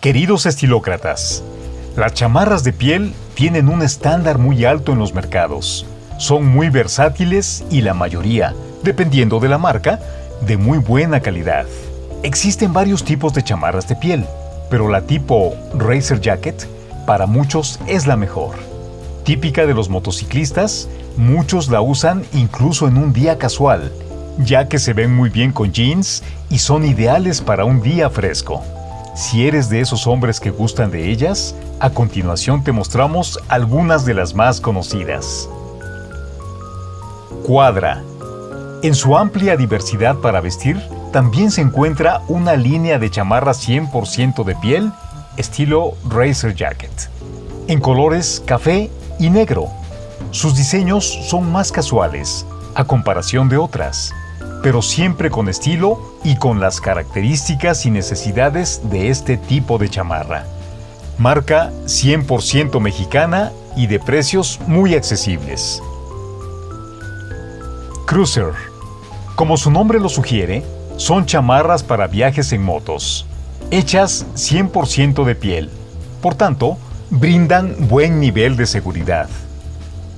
Queridos estilócratas, las chamarras de piel tienen un estándar muy alto en los mercados. Son muy versátiles y la mayoría, dependiendo de la marca, de muy buena calidad. Existen varios tipos de chamarras de piel, pero la tipo Racer Jacket para muchos es la mejor. Típica de los motociclistas, muchos la usan incluso en un día casual, ya que se ven muy bien con jeans y son ideales para un día fresco. Si eres de esos hombres que gustan de ellas, a continuación te mostramos algunas de las más conocidas. Cuadra. En su amplia diversidad para vestir, también se encuentra una línea de chamarras 100% de piel, estilo Racer Jacket, en colores café y negro. Sus diseños son más casuales, a comparación de otras, pero siempre con estilo y con las características y necesidades de este tipo de chamarra. Marca 100% mexicana y de precios muy accesibles. Cruiser. Como su nombre lo sugiere, son chamarras para viajes en motos, hechas 100% de piel. Por tanto, brindan buen nivel de seguridad.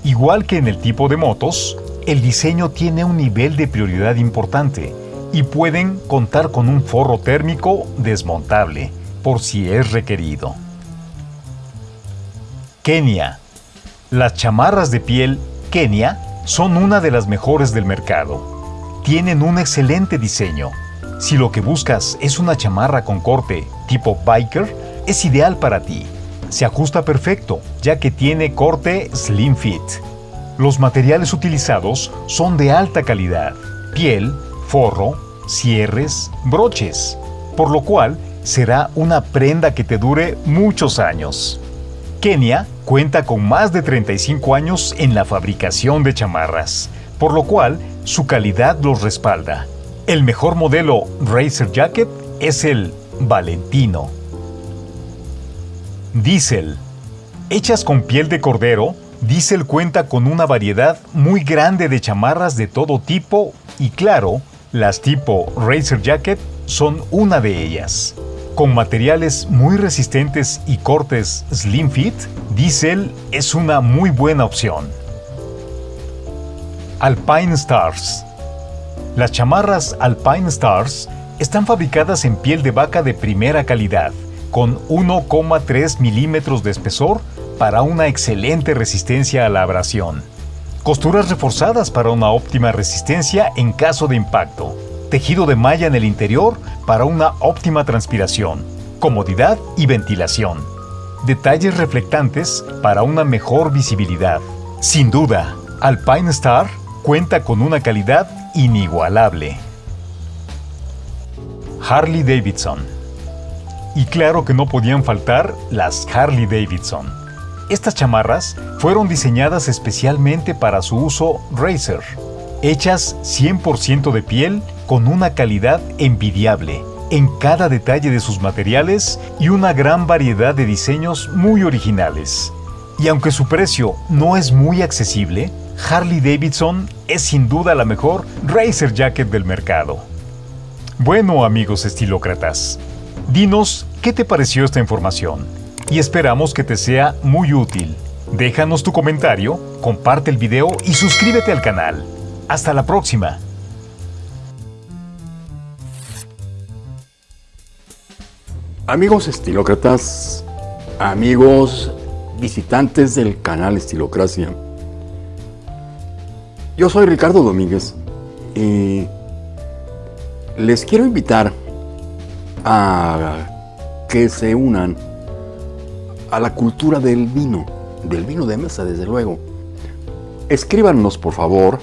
Igual que en el tipo de motos, el diseño tiene un nivel de prioridad importante y pueden contar con un forro térmico desmontable por si es requerido. Kenia. Las chamarras de piel Kenia son una de las mejores del mercado. Tienen un excelente diseño. Si lo que buscas es una chamarra con corte tipo biker, es ideal para ti. Se ajusta perfecto, ya que tiene corte slim fit los materiales utilizados son de alta calidad, piel, forro, cierres, broches, por lo cual será una prenda que te dure muchos años. Kenia cuenta con más de 35 años en la fabricación de chamarras, por lo cual su calidad los respalda. El mejor modelo Racer Jacket es el Valentino. Diesel. Hechas con piel de cordero, Diesel cuenta con una variedad muy grande de chamarras de todo tipo y claro, las tipo Racer Jacket son una de ellas. Con materiales muy resistentes y cortes slim fit, Diesel es una muy buena opción. Alpine Stars Las chamarras Alpine Stars están fabricadas en piel de vaca de primera calidad, con 1,3 milímetros de espesor para una excelente resistencia a la abrasión. Costuras reforzadas para una óptima resistencia en caso de impacto. Tejido de malla en el interior para una óptima transpiración, comodidad y ventilación. Detalles reflectantes para una mejor visibilidad. Sin duda, Alpine Star cuenta con una calidad inigualable. Harley Davidson. Y claro que no podían faltar las Harley Davidson estas chamarras fueron diseñadas especialmente para su uso racer, hechas 100% de piel con una calidad envidiable en cada detalle de sus materiales y una gran variedad de diseños muy originales. Y aunque su precio no es muy accesible, Harley Davidson es sin duda la mejor racer jacket del mercado. Bueno amigos estilócratas, dinos qué te pareció esta información y esperamos que te sea muy útil. Déjanos tu comentario, comparte el video y suscríbete al canal. Hasta la próxima. Amigos estilócratas, amigos visitantes del canal Estilocracia. Yo soy Ricardo Domínguez y les quiero invitar a que se unan a la cultura del vino, del vino de mesa, desde luego. Escríbanos, por favor,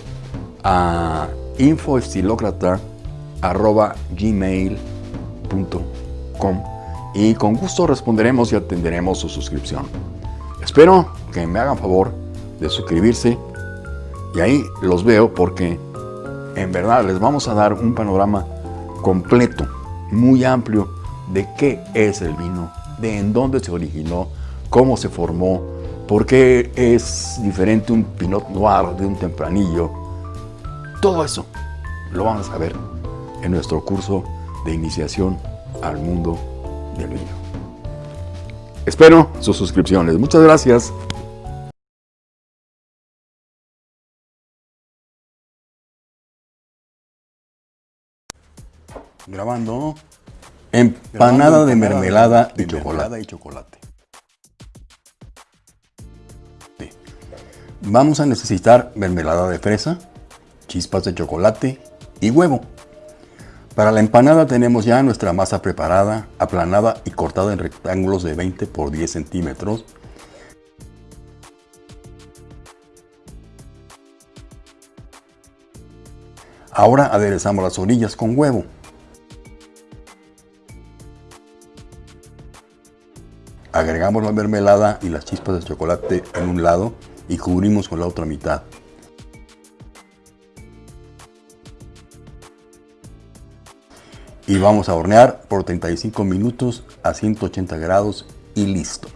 a infoestilocrata.gmail.com y con gusto responderemos y atenderemos su suscripción. Espero que me hagan favor de suscribirse y ahí los veo porque en verdad les vamos a dar un panorama completo, muy amplio de qué es el vino, de en dónde se originó, cómo se formó, por qué es diferente un Pinot Noir de un Tempranillo. Todo eso lo vamos a ver en nuestro curso de iniciación al mundo del vino. Espero sus suscripciones. Muchas gracias. Grabando. Empanada de mermelada y chocolate. Vamos a necesitar mermelada de fresa, chispas de chocolate y huevo. Para la empanada tenemos ya nuestra masa preparada, aplanada y cortada en rectángulos de 20 por 10 centímetros. Ahora aderezamos las orillas con huevo. Agregamos la mermelada y las chispas de chocolate en un lado y cubrimos con la otra mitad. Y vamos a hornear por 35 minutos a 180 grados y listo.